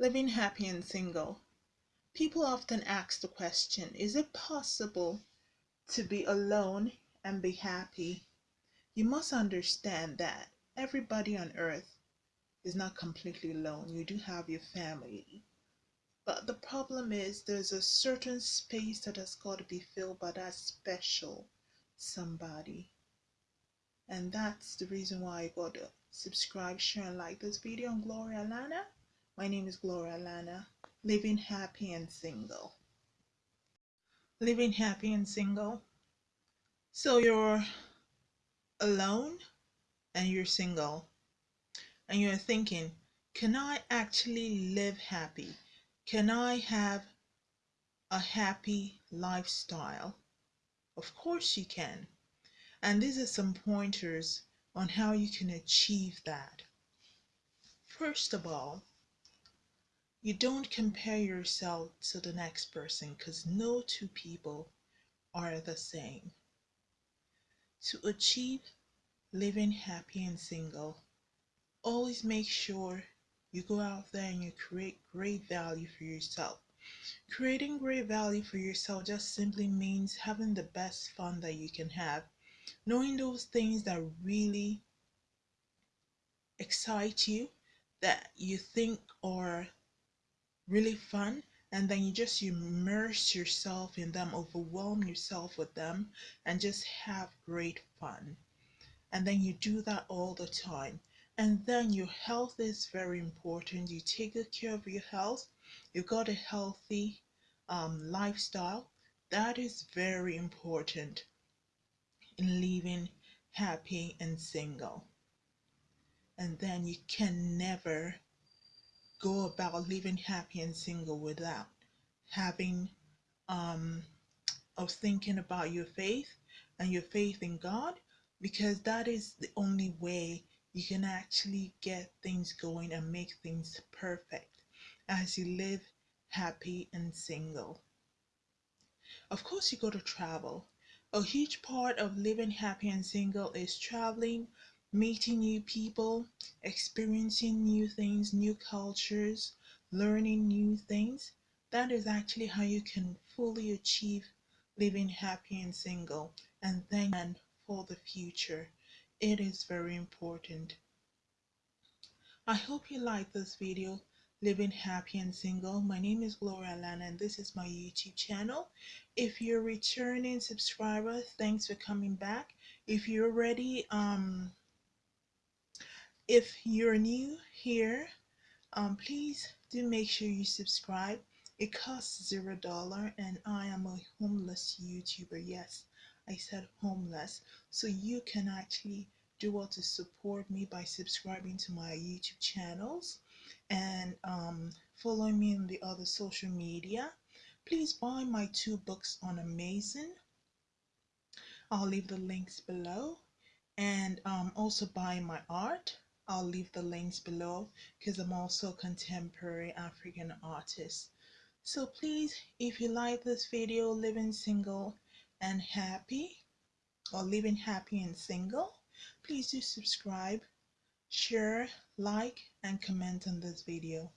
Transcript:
living happy and single. People often ask the question Is it possible to be alone and be happy? You must understand that everybody on earth is not completely alone. You do have your family. But the problem is there's a certain space that has got to be filled by that special somebody. And that's the reason why I got to subscribe, share, and like this video on Gloria Lana. My name is Gloria Lana, living happy and single. Living happy and single. So you're alone and you're single. And you're thinking, can I actually live happy? Can I have a happy lifestyle? Of course you can. And these are some pointers on how you can achieve that. First of all, you don't compare yourself to the next person because no two people are the same. To achieve living happy and single, always make sure you go out there and you create great value for yourself. Creating great value for yourself just simply means having the best fun that you can have. Knowing those things that really excite you, that you think are really fun and then you just immerse yourself in them, overwhelm yourself with them, and just have great fun. And then you do that all the time. And then your health is very important. You take good care of your health. You've got a healthy um, lifestyle. That is very important in living happy and single. And then you can never go about living happy and single without having um of thinking about your faith and your faith in God because that is the only way you can actually get things going and make things perfect as you live happy and single. Of course, you go to travel. A huge part of living happy and single is traveling, meeting new people, experiencing new things, new cultures, learning new things. That is actually how you can fully achieve living happy and single and then for the future. It is very important. I hope you like this video living happy and single my name is gloria lana and this is my youtube channel if you're a returning subscriber thanks for coming back if you're already um if you're new here, um, please do make sure you subscribe. It costs zero dollar, and I am a homeless YouTuber. Yes, I said homeless. So you can actually do what to support me by subscribing to my YouTube channels and um, following me on the other social media. Please buy my two books on Amazon. I'll leave the links below and um, also buy my art I'll leave the links below because I'm also a contemporary African artist. So please, if you like this video, living single and happy, or living happy and single, please do subscribe, share, like, and comment on this video.